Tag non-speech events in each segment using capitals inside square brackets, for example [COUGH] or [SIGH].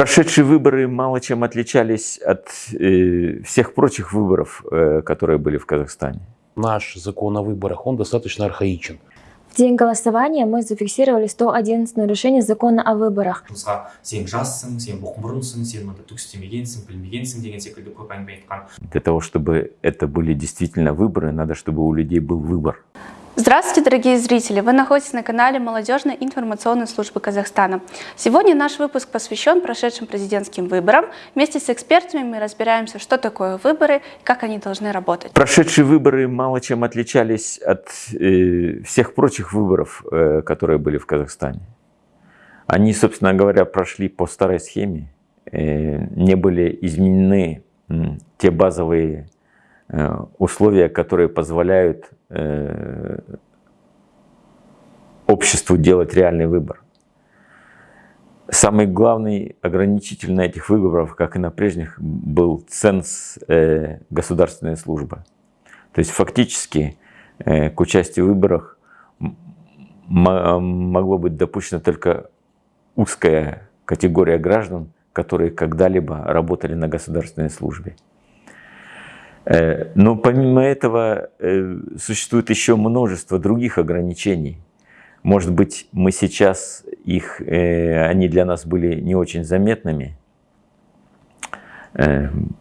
Прошедшие выборы мало чем отличались от э, всех прочих выборов, э, которые были в Казахстане. Наш закон о выборах, он достаточно архаичен. В день голосования мы зафиксировали 111 нарушений закона о выборах. Для того, чтобы это были действительно выборы, надо, чтобы у людей был выбор. Здравствуйте, дорогие зрители! Вы находитесь на канале Молодежной информационной службы Казахстана. Сегодня наш выпуск посвящен прошедшим президентским выборам. Вместе с экспертами мы разбираемся, что такое выборы и как они должны работать. Прошедшие выборы мало чем отличались от э, всех прочих выборов, э, которые были в Казахстане. Они, собственно говоря, прошли по старой схеме, э, не были изменены э, те базовые э, условия, которые позволяют обществу делать реальный выбор. Самый главный ограничитель на этих выборах, как и на прежних, был ценз э, государственной службы. То есть фактически э, к участию в выборах могло быть допущена только узкая категория граждан, которые когда-либо работали на государственной службе. Э, но помимо этого э, существует еще множество других ограничений. Может быть, мы сейчас их, э, они для нас были не очень заметными,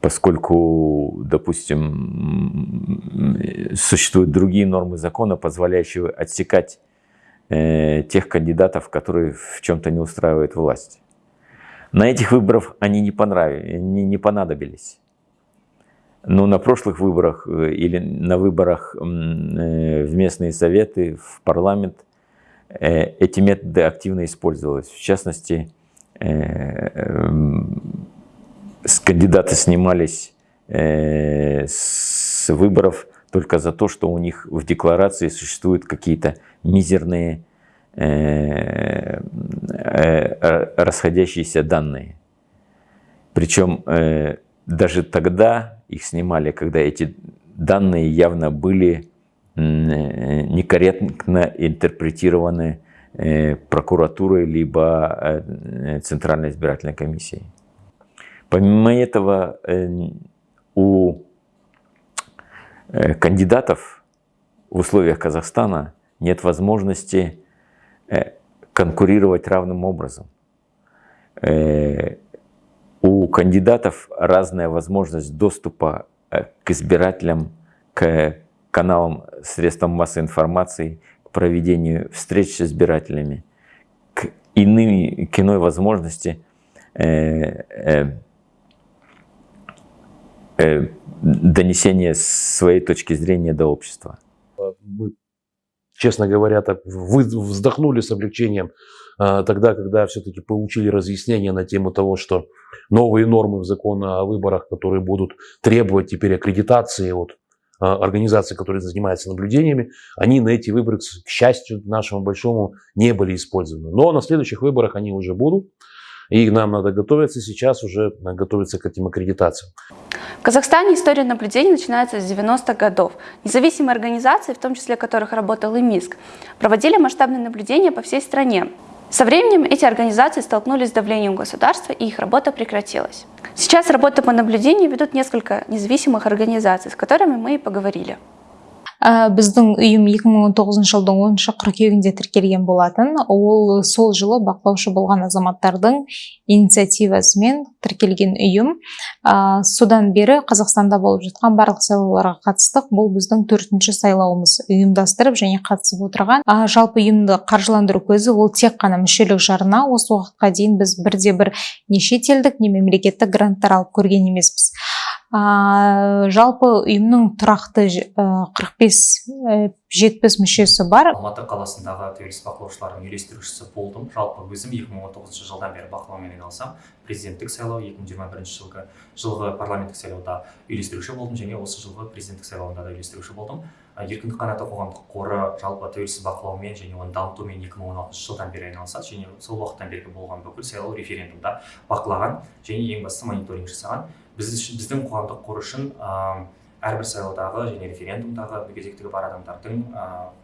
поскольку, допустим, существуют другие нормы закона, позволяющие отсекать тех кандидатов, которые в чем-то не устраивают власть. На этих выборах они не, понравились, не, не понадобились. Но на прошлых выборах э, или на выборах э, в местные советы, в парламент, э, эти методы активно использовались. В частности, кандидаты снимались с выборов только за то, что у них в декларации существуют какие-то мизерные расходящиеся данные. Причем даже тогда их снимали, когда эти данные явно были некорректно интерпретированы э, прокуратурой либо э, Центральной избирательной комиссией. Помимо этого, э, у кандидатов в условиях Казахстана нет возможности конкурировать равным образом. Кандидатов разная возможность доступа э, к избирателям, к каналам, средствам массовой информации, к проведению встреч с избирателями, к, иным, к иной возможности э, э, э, донесения своей точки зрения до общества. Мы, честно говоря, так вздохнули с облегчением а, тогда, когда все-таки получили разъяснение на тему того, что новые нормы в законе о выборах, которые будут требовать теперь аккредитации от а, организаций, которые занимаются наблюдениями, они на эти выборы, к счастью нашему большому, не были использованы. Но на следующих выборах они уже будут. И нам надо готовиться сейчас уже готовиться к этим аккредитациям. В Казахстане история наблюдений начинается с 90-х годов. Независимые организации, в том числе которых работал и МИСК, проводили масштабные наблюдения по всей стране. Со временем эти организации столкнулись с давлением государства, и их работа прекратилась. Сейчас работу по наблюдению ведут несколько независимых организаций, с которыми мы и поговорили. Ә, біздің ұйым 2019 жылдың 10 қыркүйегінде тіркелген болатын. Ол сол жылы бақылаушы болған азаматтардың инициативасымен тіркелген ұйым. Ә, содан бері қазақстанда болып жатқан барлық сайлауларға қатыстық. Бұл біздің төртінші сайлауымыз. Ұйымдастырып және қатысып отырған. Ә, жалпы ұйымды қаржыландыру көзі ол тек қана мүшелік жарына. Осы уақытқа дейін біз бірде бір не шетелдік не мемлекеттік гранттар алып көрген емеспіз. Ә, жалпы ұйымның тұрақты қырық бес жетпіс мүшесі бар. Алматы қаласындағы тәуелсіз бақылаушылардың үйлестірушісі болдым. Жалпы өзім 2019 жылдан бері бақылаумен айналысамын президенттік сайлау 2021 жылғы жылғы парламенттік сайлауда үйлестіруші болдым және осы жылғы президенттік сайлауында да үйлестіруші болдым. Еркіндік қанаты қоғамдық қоры жалпы тәуелсіз бақылаумен және оны дамытумен 2016 жылдан бері айналысады және сол уақыттан бергі болған бүкіл сайлау референдумда бақылаған және ең бастысы мониторинг жасаған. біз біздің қоғамдық қор үшін әрбір сайлаудағы және референдумдағы мүгедектігі бар адамдардың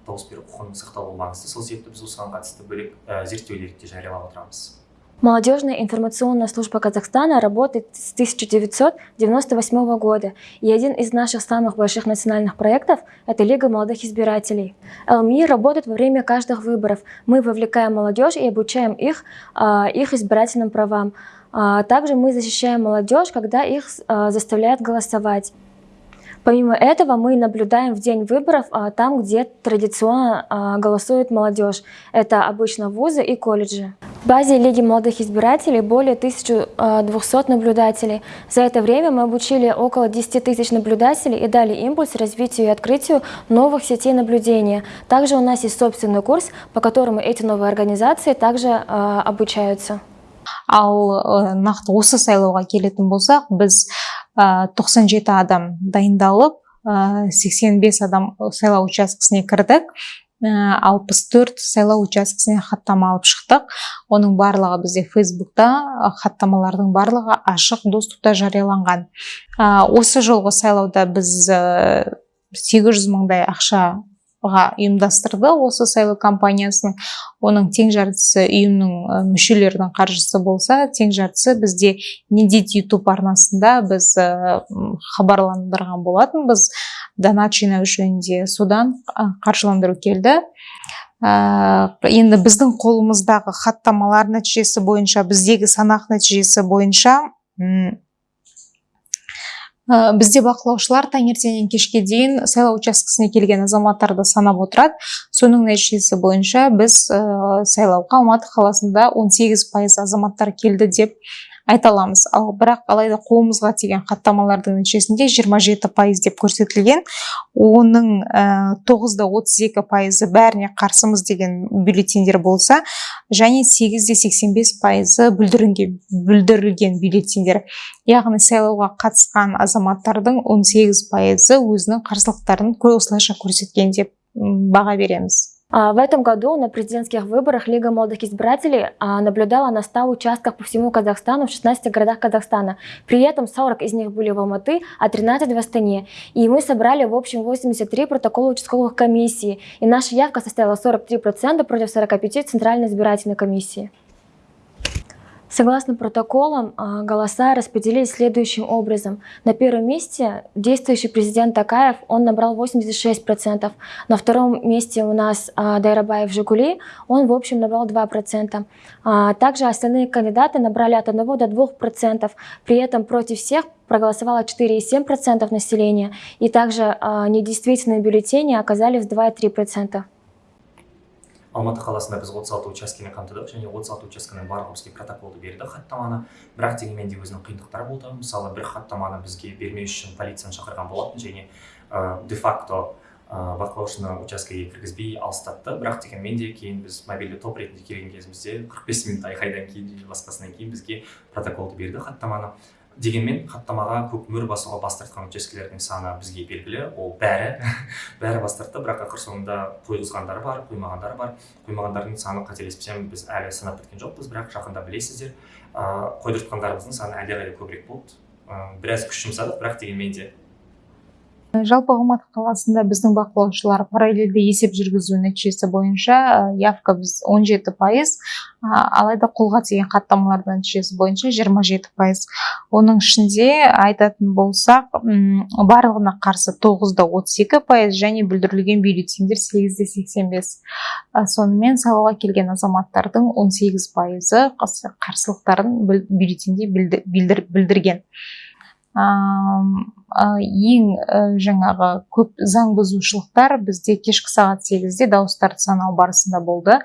дауыс беру құқығының сақталуы маңызды сол себепті біз осыған қатысты бөлек зерттеулерді де жариялап отырамыз Молодежная информационная служба Казахстана работает с 1998 года, и один из наших самых больших национальных проектов – это Лига молодых избирателей. ЛМИ работает во время каждых выборов. Мы вовлекаем молодежь и обучаем их, а, их избирательным правам. А, также мы защищаем молодежь, когда их а, заставляют голосовать. Помимо этого, мы наблюдаем в день выборов а, там, где традиционно голосует молодежь. Это обычно вузы и колледжи. В базе Лиги молодых избирателей более 1200 а, наблюдателей. За это время мы обучили около 10 тысяч наблюдателей и дали импульс развитию и открытию новых сетей наблюдения. Также у нас есть собственный курс, по которому эти новые организации также обучаются. Ал э, нақты осы сайлауға келетін болсақ біз ә, 97 адам дайындалып ә, 85 адам сайлау учаскесіне кірдік. Алпыс төрт сайлау учаскесіне хаттама алып шықтық. Оның барлығы бізде фейсбукта хаттамалардың барлығы ашық доступта жарияланған. Осы жолғы сайлауда біз сегіз жүз мыңдай ақша ұйымдастырды осы сайлау компаниясын оның тең жартысы ұйымның мүшелерінің қаржысы болса тең жартысы бізде недит ютуб арнасында біз хабарландырған болатынбыз. Донат жинау жөнінде содан қаржыландыру келді. Енді біздің қолымыздағы хаттамалар нәтижесі бойынша біздегі санақ нәтижесі бойынша ә, бізде бақылаушылар таңертеңнен кешке дейін сайлау учаскесіне келген азаматтарды санап отырады. Соның нәтижесі бойынша біз ә, сайлауға алматы қаласында 18 пайыз азаматтар келді деп айта аламыз. Ал бірақ алайда қолымызға тиген хаттамалардың нәтижесінде 27 пайыз деп көрсетілген. Оның тоғызда отыз екі пайызы бәріне қарсымыз деген бюллетендер болса және сегізде сексен бес пайызы бүлдірілген бюллетендер. Яғни сайлауға қатысқан азаматтардың 18 пайызы өзінің қарсылықтарын осылайша көрсеткен деп баға береміз. В этом году на президентских выборах Лига молодых избирателей а, наблюдала на 100 участках по всему Казахстану в 16 городах Казахстана. При этом 40 из них были в Алматы, а 13 в Астане. И мы собрали в общем 83 протокола участковых комиссий. И наша явка составила 43% против 45 Центральной избирательной комиссии. Согласно протоколам, а, голоса распределились следующим образом. На первом месте действующий президент Такаев, он набрал 86%. На втором месте у нас а, Дайрабаев Жигули, он в общем набрал 2%. А, также остальные кандидаты набрали от 1 до 2%. При этом против всех проголосовало 4,7% населения. И также недействительные бюллетени оказались 2,3%. Алматы қаласында біз отыз алты учаскені қамтыдық және отыз алты учаскенің барлығы бізге протоколды берді хаттаманы. Бірақ дегенмен де өзінің қиындықтары болды. Мысалы бір хаттаманы бізге бермеу үшін полицияны шақырған болатын және ә, де факто ә, бақылаушыны учаскеге кіргізбей алыстатты. Бірақ дегенмен де кейін біз мобильді топ ретінде келген кезімізде қырық бес минут айқайдан кейін және басқасынан кейін бізге протоколды берді хаттаманы. Дегенмен хаттамаға көк мөр басуға бас тартқан учаскелердің саны бізге белгілі. Ол бәрі. [LAUGHS] Бәрі бас тартты. Бірақ ақыр соңында қойғызғандары бар қоймағандары бар. Қоймағандардың саны қателеспесем біз әлі санап біткен жоқпыз бірақ жақында білесіздер. Ыыы қойдыртқандарымыздың саны әлдеқайда көбірек болды. Ыыы біраз күш жұмсадық бірақ дегенмен де жалпы алматы қаласында біздің бақылаушылар параллельді есеп жүргізу нәтижесі бойынша явка біз 17 пайыз алайда қолға тиген хаттамалардың нәтижесі бойынша 27 пайыз. Оның ішінде айтатын болсақ барлығына қарсы 9-да 32 пайыз және бүлдірілген бюллетендер 8-де 85 сонымен сайлауға келген азаматтардың 18 пайызы қарсылықтарын бюллетенде білдірген. Ең жаңағы көп заң бұзушылықтар бізде кешкі сағат сегізде дауыстарды санау барысында болды.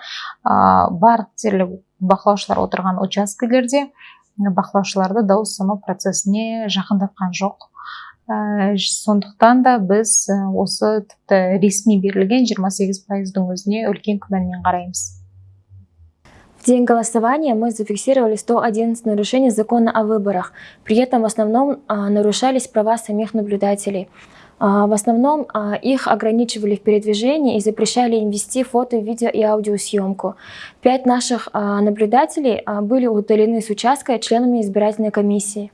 Барлық дерлік бақылаушылар отырған учаскелерде бақылаушыларды дауыс санау процесіне жақындатқан жоқ. Сондықтан да біз осы тіпті ресми берілген 28 пайыздың өзіне үлкен күмәнмен қараймыз. В день голосования мы зафиксировали 111 нарушений закона о выборах. При этом в основном а, нарушались права самих наблюдателей. А, в основном а, их ограничивали в передвижении и запрещали им вести фото, видео и аудиосъемку. Пять наших наблюдателей были удалены с участка членами избирательной комиссии.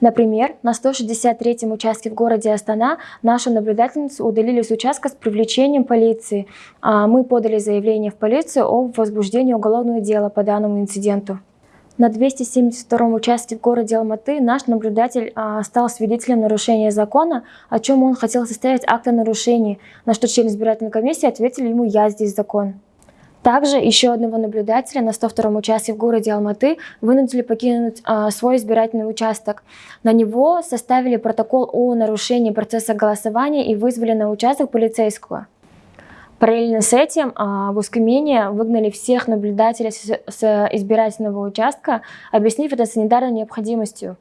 Например, на 163-м участке в городе Астана нашу наблюдательницу удалили с участка с привлечением полиции. А мы подали заявление в полицию о возбуждении уголовного дела по данному инциденту. На 272-м участке в городе Алматы наш наблюдатель а, стал свидетелем нарушения закона, о чем он хотел составить акт о нарушении, на что член избирательной комиссии ответили ему «Я здесь закон». Также еще одного наблюдателя на 102-м участке в городе Алматы вынудили покинуть а, свой избирательный участок. На него составили протокол о нарушении процесса голосования и вызвали на участок полицейского. Параллельно с этим а, в Ускамине выгнали всех наблюдателей с избирательного участка, объяснив это санитарной необходимостью.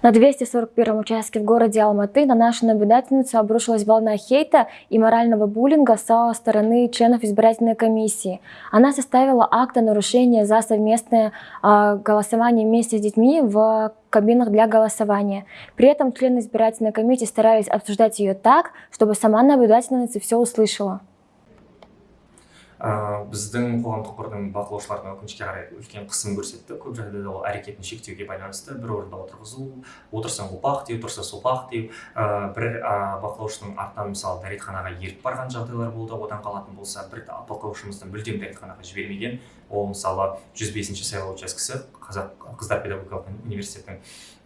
На 241 участке в городе Алматы на нашу наблюдательницу обрушилась волна хейта и морального буллинга со стороны членов избирательной комиссии. Она составила акт о нарушении за совместное э, голосование вместе с детьми в кабинах для голосования. При этом члены избирательной комиссии старались обсуждать ее так, чтобы сама наблюдательница все услышала. Ә, біздің қоғамдық қордың бақылаушыларына өкінішке қарай үлкен қысым көрсетті. Көп жағдайда ол әрекетін шектеуге байланысты бір орында отырғызу отырсаң опақ деу тұрса сопақ деу ә, бір ә, бақылаушының артынан мысалы дәретханаға еріп барған жағдайлар болды одан қалатын болса бір бақылаушымызды мүлдем дәретханаға жібермеген ол мысалы жүз бесінші сайлау учаскесі қазақ қыздар педагогикалық университетінің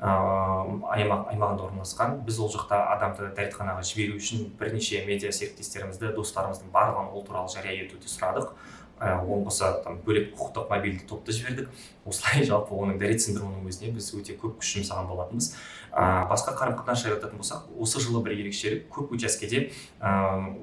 аймақ, аймағында орналасқан. Біз ол жақта адамды дәретханаға жіберу үшін бірнеше медиа серіктестерімізді достарымыздың барлығын ол туралы жария етуді сұрадық оған қоса там бөлек құқықтық мобильді топты жібердік. Осылай [LAUGHS] жалпы оның дәрет синдромының өзіне біз өте көп күш жұмсаған болатынбыз. Ә, басқа қарым қатынас жайлы айтатын болсақ осы жылы бір ерекшелік көп учаскеде ә,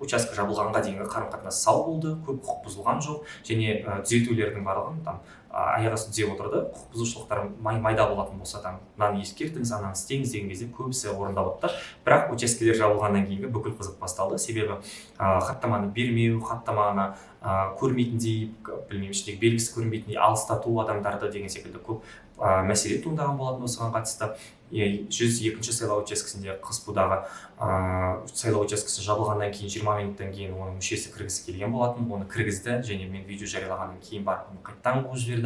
учаске жабылғанға дейінгі қарым қатынас сау болды көп құқық бұзылған жоқ және ә, түзетулердің барлығын там аяқ түзеп отырды. Құқық бұзушылықтар май, майда болатын болса там мынаны ескертіңіз ананы істеңіз деген кезде көбісі орындалыпты бірақ учаскелер жабылғаннан кейінгі бүкіл қызық басталды. Себебі ә, хаттаманы бермеу хаттаманы ә, көрмейтіндей білмеймін іштегі белгісі көрінбейтіндей алыстату адамдарды деген секілді көп ә, мәселе туындаған болатын осыған қатысты. Жүз екінші сайлау учаскесінде қызпудағы ә, сайлау учаскесі жабылғаннан кейін жиырма минуттан кейін оның мүшесі кіргісі келген болатын. Оны кіргізді және мен видео жариялағаннан кейін барып оны қайтадан қуып жіберді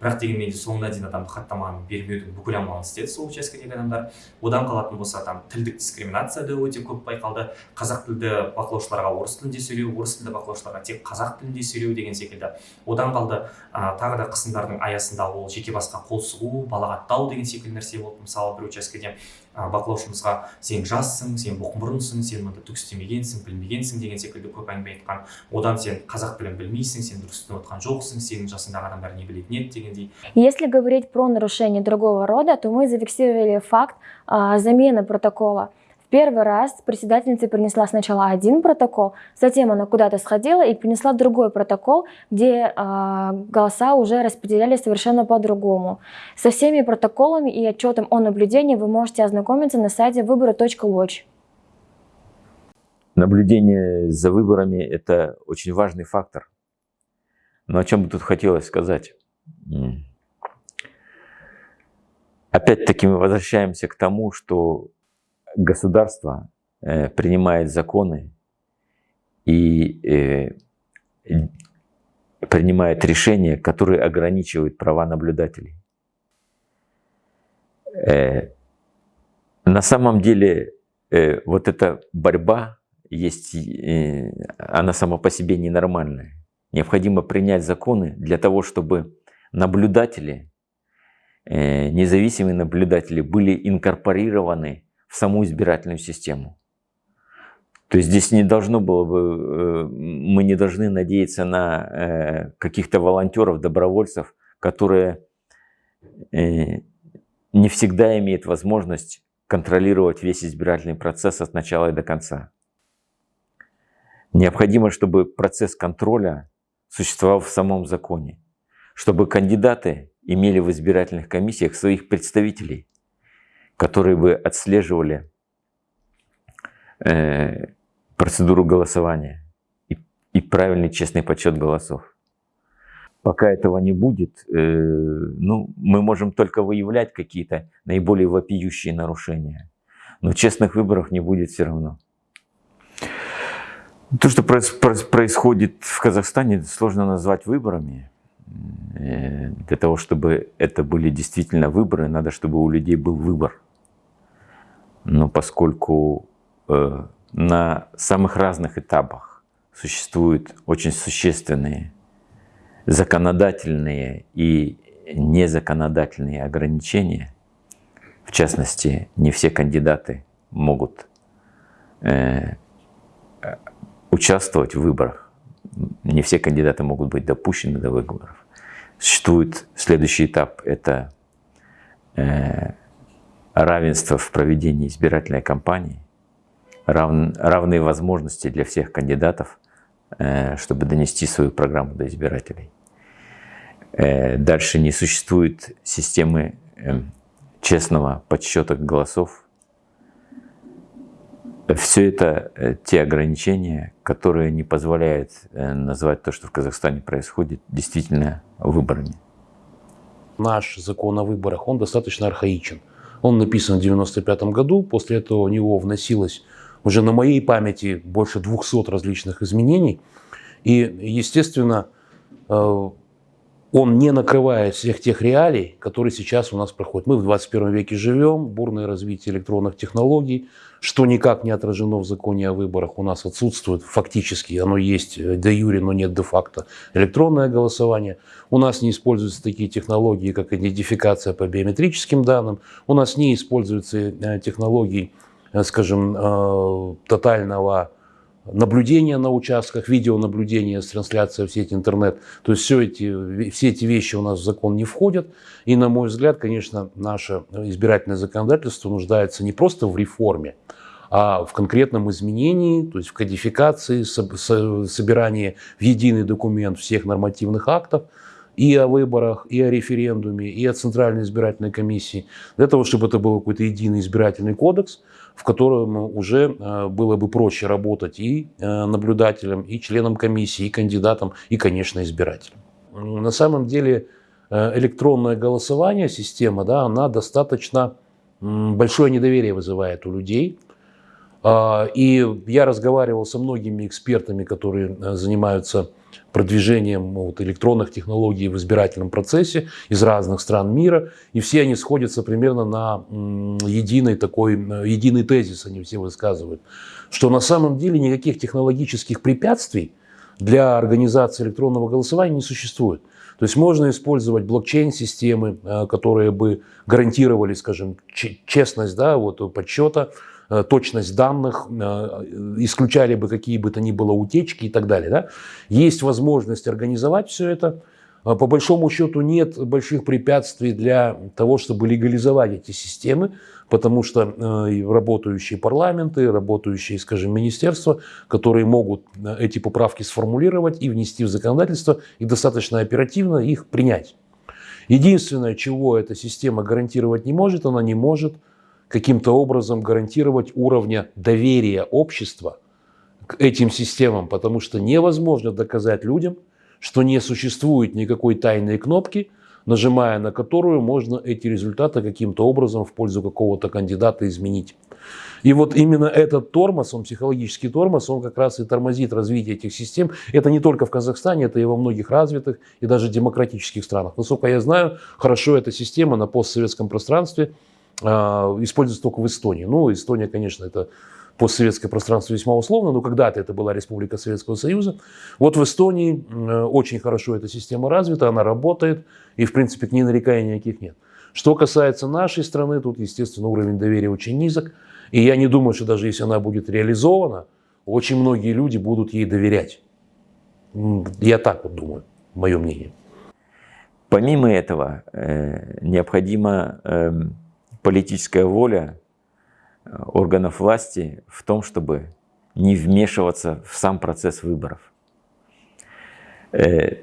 бірақ дегенмен де соңына дейін адам хаттаманы бермеудің бүкіл амалын істеді сол учаскедегі адамдар. Одан қалатын болса там тілдік дискриминация да өте көп байқалды. Қазақ тілді бақылаушыларға орыс тілінде сөйлеу орыс тілді бақылаушыларға тек қазақ тілінде сөйлеу деген секілді. Одан қалды ә, тағы да қысымдардың аясында ол жеке басқа қол сұғу балағаттау деген секілді нәрсе болды мысалы бір учаскеде. бақылаушымызға сен жассың сен боқмұрынсың сен мында түк істемегенсің білмегенсің деген секілді көп әңгіме айтқан одан сен қазақ тілін білмейсің сен дұрыс түсініп отқан жоқсың сенің жасыңдағы адамдар не білетін еді дегендей если говорить про нарушение другого рода то мы зафиксировали факт а, замены протокола Первый раз председательница принесла сначала один протокол, затем она куда-то сходила и принесла другой протокол, где э, голоса уже распределялись совершенно по-другому. Со всеми протоколами и отчетом о наблюдении вы можете ознакомиться на сайте выборы.watch. Наблюдение за выборами – это очень важный фактор. Но о чем бы тут хотелось сказать? Опять-таки мы возвращаемся к тому, что государство э, принимает законы и э, принимает решения, которые ограничивают права наблюдателей. Э, на самом деле вот эта борьба есть, она сама по себе ненормальная. Необходимо принять законы для того, чтобы наблюдатели, независимые наблюдатели были инкорпорированы в саму избирательную систему. То есть здесь не должно было бы, э, мы не должны надеяться на э, каких-то волонтеров, добровольцев, которые э, не всегда имеют возможность контролировать весь избирательный процесс от начала и до конца. Необходимо, чтобы процесс контроля существовал в самом законе, чтобы кандидаты имели в избирательных комиссиях своих представителей, которые бы отслеживали э, процедуру голосования и, и правильный честный подсчет голосов. Пока этого не будет, э, ну, мы можем только выявлять какие-то наиболее вопиющие нарушения. Но честных выборов не будет все равно. То, что происходит в Казахстане, сложно назвать выборами. э, для того, чтобы это были действительно выборы, надо, чтобы у людей был выбор. Но поскольку э, на самых разных этапах существуют очень существенные законодательные и незаконодательные ограничения, в частности, не все кандидаты могут э, участвовать в выборах, не все кандидаты могут быть допущены до выборов. Существует следующий этап – это э, равенство в проведении избирательной кампании, рав, равные возможности для всех кандидатов, э, чтобы донести свою программу до избирателей. Э, дальше не существует системы э, честного подсчета голосов. Все это те ограничения, которые не позволяют назвать то, что в Казахстане происходит, действительно выборами. Наш закон о выборах, он достаточно архаичен. Он написан в 1995 году, после этого у него вносилось уже на моей памяти больше 200 различных изменений. И, естественно, он не накрывает всех тех реалий, которые сейчас у нас проходят. Мы в 21 веке живем, бурное развитие электронных технологий, что никак не отражено в законе о выборах, у нас отсутствует фактически, оно есть де юре, но нет де-факто, электронное голосование. У нас не используются такие технологии, как идентификация по биометрическим данным, у нас не используются э, технологии, э, скажем, э, тотального наблюдение на участках, видеонаблюдение с трансляцией в сеть интернет. То есть все эти, все эти вещи у нас в закон не входят. И, на мой взгляд, конечно, наше избирательное законодательство нуждается не просто в реформе, а в конкретном изменении, то есть в кодификации, собирании в единый документ всех нормативных актов, и о выборах, и о референдуме, и о Центральной избирательной комиссии, для того, чтобы это был какой-то единый избирательный кодекс, в котором уже э, было бы проще работать и э, наблюдателям, и членам комиссии, и кандидатам, и, конечно, избирателям. На самом деле э, электронное голосование, система, да, она достаточно большое недоверие вызывает у людей. А, и я разговаривал со многими экспертами, которые занимаются продвижением вот, электронных технологий в избирательном процессе из разных стран мира, и все они сходятся примерно на единый такой, единый тезис, они все высказывают, что на самом деле никаких технологических препятствий для организации электронного голосования не существует. То есть можно использовать блокчейн-системы, э, которые бы гарантировали, скажем, честность да, вот, подсчета, Э, точность данных, э, исключали бы какие бы то ни было утечки и так далее. Да? Есть возможность организовать все это. Э, по большому счету нет больших препятствий для того, чтобы легализовать эти системы, потому что работающие парламенты, работающие, скажем, министерства, которые могут эти поправки сформулировать и внести в законодательство, и достаточно оперативно их принять. Единственное, чего эта система гарантировать не может, она не может – каким-то образом гарантировать уровня доверия общества к этим системам, потому что невозможно доказать людям, что не существует никакой тайной кнопки, нажимая на которую можно эти результаты каким-то образом в пользу какого-то кандидата изменить. И вот именно этот тормоз, он психологический тормоз, он как раз и тормозит развитие этих систем. Это не только в Казахстане, это и во многих развитых и даже демократических странах. Насколько я знаю, хорошо эта система на постсоветском пространстве используется только в Эстонии. Ну, Эстония, конечно, это постсоветское пространство весьма условно, но когда-то это была Республика Советского Союза. Вот в Эстонии очень хорошо эта система развита, она работает, и, в принципе, к ней нареканий никаких нет. Что касается нашей страны, тут, естественно, уровень доверия очень низок, и я не думаю, что даже если она будет реализована, очень многие люди будут ей доверять. Я так вот думаю, мое мнение. Помимо этого, э, необходимо э, политическая воля э, органов власти в том, чтобы не вмешиваться в сам процесс выборов. Э,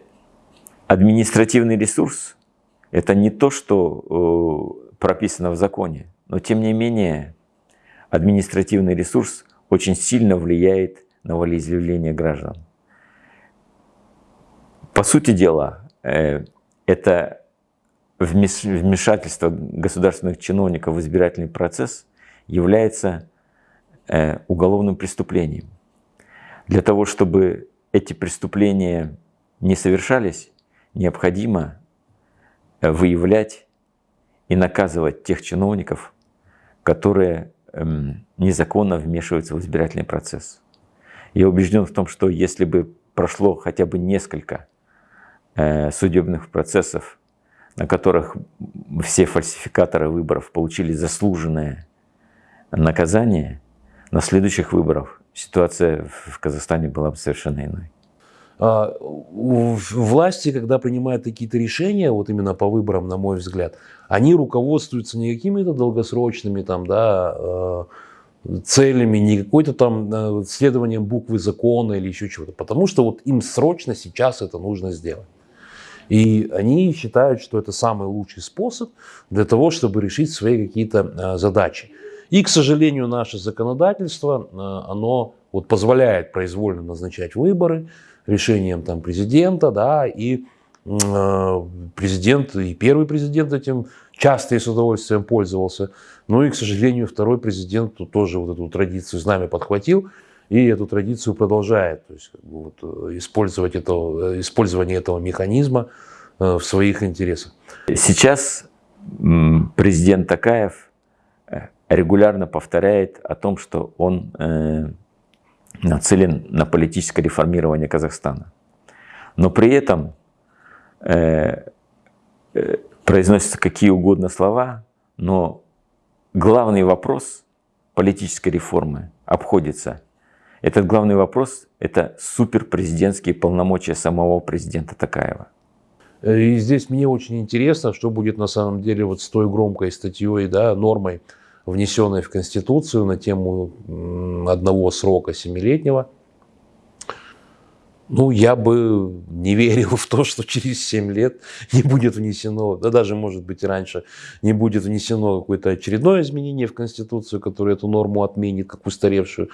административный ресурс – это не то, что э, прописано в законе, но тем не менее административный ресурс очень сильно влияет на волеизъявление граждан. По сути дела, это вмешательство государственных чиновников в избирательный процесс является э, уголовным преступлением. Для того, чтобы эти преступления не совершались, необходимо э, выявлять и наказывать тех чиновников, которые эм, незаконно вмешиваются в избирательный процесс. Я убежден в том, что если бы прошло хотя бы несколько э, судебных процессов, на которых все фальсификаторы выборов получили заслуженное наказание, на следующих выборах ситуация в Казахстане была бы совершенно иной. А, власти, когда принимают какие-то решения, вот именно по выборам, на мой взгляд, они руководствуются не какими-то долгосрочными там, да, э, целями, не какой-то там э, следованием буквы закона или еще чего-то, потому что вот им срочно сейчас это нужно сделать. И они считают, что это самый лучший способ для того, чтобы решить свои какие-то э, задачи. И, к сожалению, наше законодательство, оно вот позволяет произвольно назначать выборы, решением там, президента, да, и э, президент, и первый президент этим часто и с удовольствием пользовался. Ну и, к сожалению, второй президент тоже вот эту традицию с нами подхватил и эту традицию продолжает. То есть как бы, вот, э, использовать это, э, использование этого механизма в своих интересах. Сейчас президент Такаев регулярно повторяет о том, что он нацелен на политическое реформирование Казахстана. Но при этом э, э, произносятся какие угодно слова, но главный вопрос политической реформы обходится. Этот главный вопрос – это суперпрезидентские полномочия самого президента Такаева. И здесь мне очень интересно, что будет на самом деле вот с той громкой статьей, да, нормой, внесенной в Конституцию на тему одного срока семилетнего. Ну, я бы не верил в то, что через 7 лет не будет внесено, да даже, может быть, и раньше, не будет внесено какое-то очередное изменение в Конституцию, которое эту норму отменит, как устаревшую,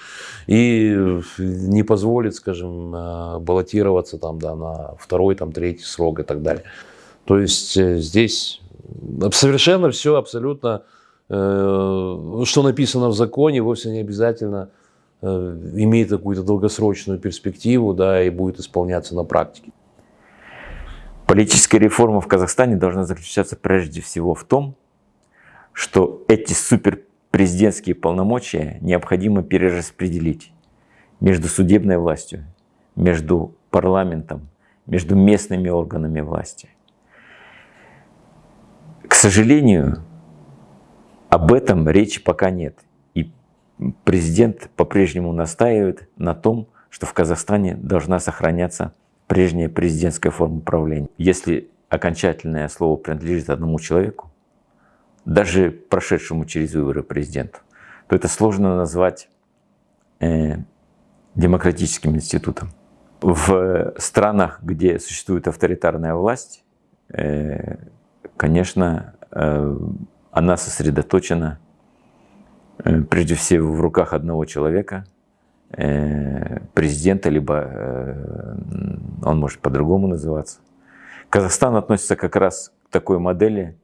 и не позволит, скажем, э, баллотироваться там, да, на второй, там, третий срок и так далее. То есть э, здесь совершенно все абсолютно Э, что написано в законе, вовсе не обязательно имеет какую-то долгосрочную перспективу да, и будет исполняться на практике. Политическая реформа в Казахстане должна заключаться прежде всего в том, что эти суперпрезидентские полномочия необходимо перераспределить между судебной властью, между парламентом, между местными органами власти. К сожалению, об этом речи пока нет. Президент по-прежнему настаивает на том, что в Казахстане должна сохраняться прежняя президентская форма управления. Если окончательное слово принадлежит одному человеку, даже прошедшему через выборы президенту, то это сложно назвать э, демократическим институтом. В странах, где существует авторитарная власть, э, конечно, э, она сосредоточена прежде всего в руках одного человека, э, президента, либо э, он может по-другому называться. Казахстан относится как раз к такой модели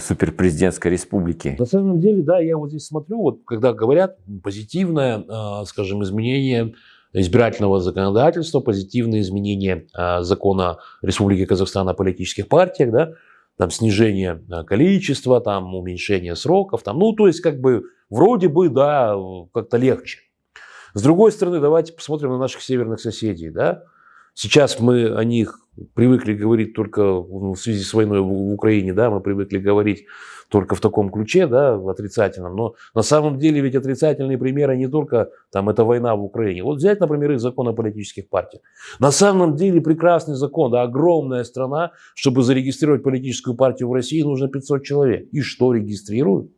суперпрезидентской республики. На самом деле, да, я вот здесь смотрю, вот когда говорят позитивное, скажем, изменение избирательного законодательства, позитивные изменения закона Республики Казахстан о политических партиях, да, там снижение э, количества, там уменьшение сроков, там, ну, то есть, как бы, вроде бы, да, как-то легче. С другой стороны, давайте посмотрим на наших северных соседей, да. Сейчас мы о них привыкли говорить только в связи с войной в Украине, да, мы привыкли говорить только в таком ключе, да, в отрицательном. Но на самом деле ведь отрицательные примеры не только там это война в Украине. Вот взять, например, их закон о политических партиях. На самом деле прекрасный закон, да, огромная страна, чтобы зарегистрировать политическую партию в России нужно 500 человек. И что регистрируют?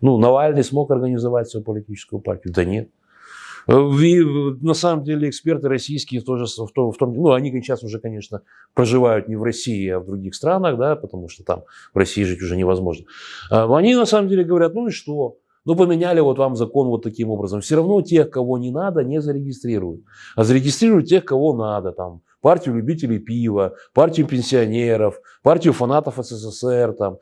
Ну, Навальный смог организовать свою политическую партию? Да нет. И, на самом деле эксперты российские тоже в том, в том, ну они сейчас уже, конечно, проживают не в России, а в других странах, да, потому что там в России жить уже невозможно. А, они на самом деле говорят, ну и что? Ну, поменяли вот вам закон вот таким образом. Все равно тех, кого не надо, не зарегистрируют. А зарегистрируют тех, кого надо. Там, партию любителей пива, партию пенсионеров, партию фанатов СССР, там,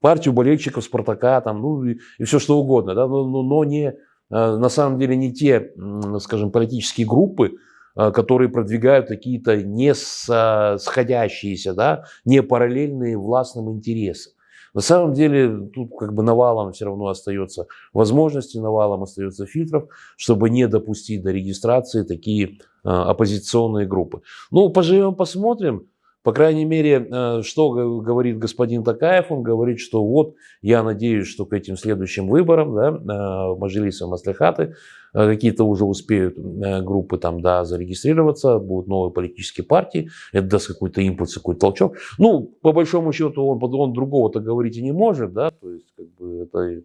партию болельщиков Спартака, там, ну и, и все что угодно. Да? Но, но, но не Э, на самом деле не те, скажем, политические группы, э, которые продвигают какие-то не сходящиеся, да, не параллельные властным интересы. На самом деле тут как бы навалом все равно остается возможности, навалом остается фильтров, чтобы не допустить до регистрации такие э, оппозиционные группы. Ну, поживем, посмотрим. По крайней мере, э, что говорит господин Такаев, он говорит, что вот я надеюсь, что к этим следующим выборам, да, э, Мажилиса Маслихаты, э, какие-то уже успеют группы там, да, зарегистрироваться, будут новые политические партии, это даст какой-то импульс, какой-то толчок. Ну, по большому счету, он, он другого-то говорить и не может, да, то есть, как бы, это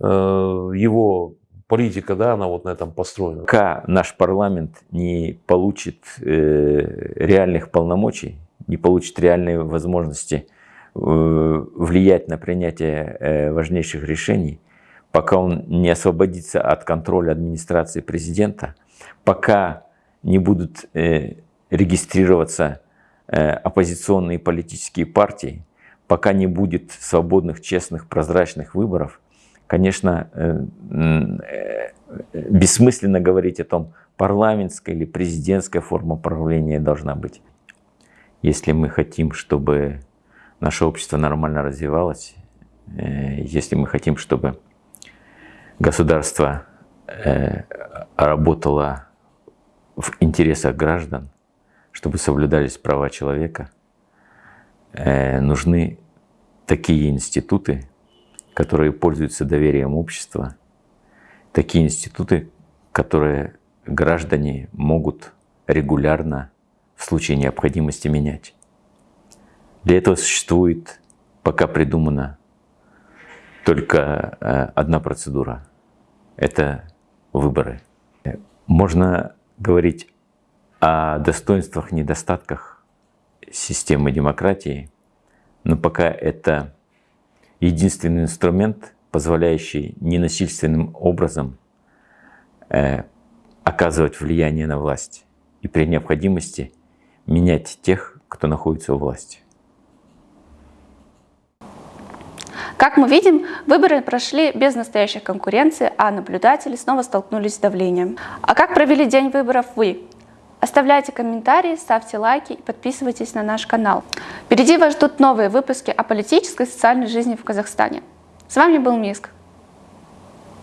э, его политика, да, она вот на этом построена. Пока наш парламент не получит э, реальных полномочий, не получит реальные возможности э, влиять на принятие э, важнейших решений, пока он не освободится от контроля администрации президента, пока не будут э, регистрироваться оппозиционные политические партии, пока не будет свободных, честных, прозрачных выборов, конечно, бессмысленно говорить о том, парламентская или президентская форма правления должна быть. Если мы хотим, чтобы наше общество нормально развивалось, э, если мы хотим, чтобы государство э, работало в интересах граждан, чтобы соблюдались права человека, э, нужны такие институты, которые пользуются доверием общества, такие институты, которые граждане могут регулярно случае необходимости менять. Для этого существует, пока придумана только э, одна процедура. Это выборы. Можно говорить о достоинствах, недостатках системы демократии, но пока это единственный инструмент, позволяющий ненасильственным образом э, оказывать влияние на власть и при необходимости – менять тех, кто находится у власти. Как мы видим, выборы прошли без настоящей конкуренции, а наблюдатели снова столкнулись с давлением. А как провели день выборов вы? Оставляйте комментарии, ставьте лайки и подписывайтесь на наш канал. Впереди вас ждут новые выпуски о политической и социальной жизни в Казахстане. С вами был Миск.